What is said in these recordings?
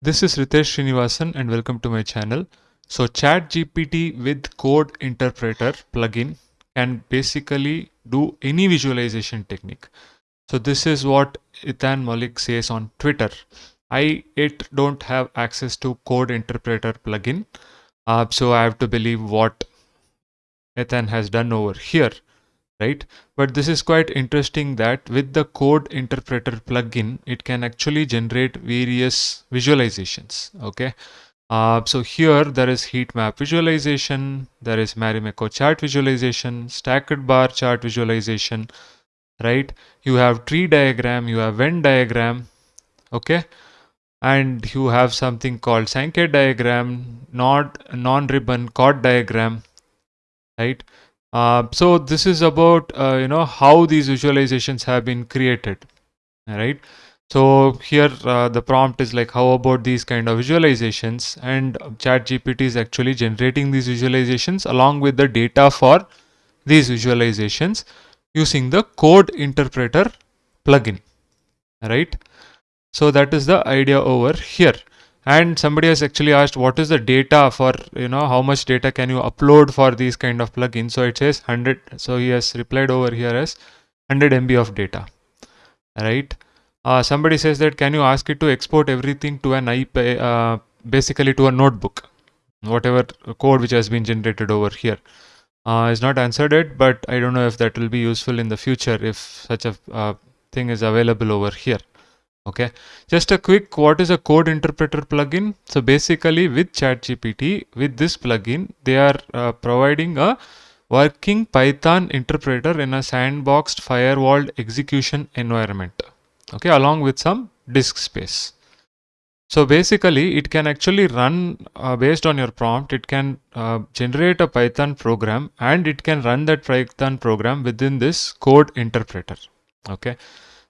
This is Ritesh Srinivasan and welcome to my channel. So ChatGPT with Code Interpreter plugin can basically do any visualization technique. So this is what Ethan Mollick says on Twitter. I it don't have access to Code Interpreter plugin. Uh, so I have to believe what Ethan has done over here right? But this is quite interesting that with the code interpreter plugin, it can actually generate various visualizations, okay? Uh, so here there is heat map visualization, there is Marimekko chart visualization, stacked bar chart visualization, right? You have tree diagram, you have Venn diagram, okay? And you have something called Sankey diagram, not non-ribbon chord diagram, right? Uh, so this is about uh, you know how these visualizations have been created, right? So here uh, the prompt is like how about these kind of visualizations and ChatGPT is actually generating these visualizations along with the data for these visualizations using the code interpreter plugin, right? So that is the idea over here and somebody has actually asked what is the data for you know how much data can you upload for these kind of plugins? So it says 100 so he has replied over here as 100 MB of data right? Uh, somebody says that can you ask it to export everything to an iPad uh, basically to a notebook? Whatever code which has been generated over here. Uh, is not answered it but I don't know if that will be useful in the future if such a uh, thing is available over here okay. Just a quick what is a code interpreter plugin? So basically with chatgpt with this plugin they are uh, providing a working python interpreter in a sandboxed firewalled execution environment. Okay along with some disk space. So basically it can actually run uh, based on your prompt it can uh, generate a python program and it can run that python program within this code interpreter. Okay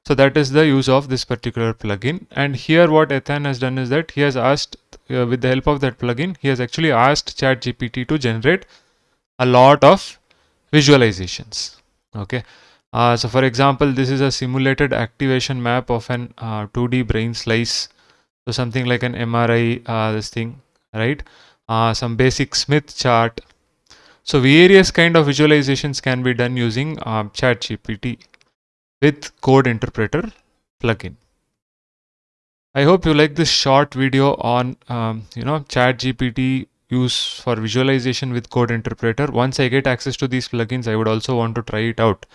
so that is the use of this particular plugin. And here what Ethan has done is that he has asked, uh, with the help of that plugin, he has actually asked ChatGPT to generate a lot of visualizations. Okay. Uh, so for example, this is a simulated activation map of an uh, 2D brain slice. So something like an MRI, uh, this thing, right? Uh, some basic Smith chart. So various kind of visualizations can be done using uh, ChatGPT with code interpreter plugin. I hope you like this short video on um, you know chat GPT use for visualization with code interpreter. Once I get access to these plugins, I would also want to try it out.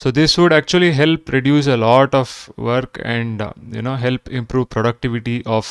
So this would actually help reduce a lot of work and uh, you know help improve productivity of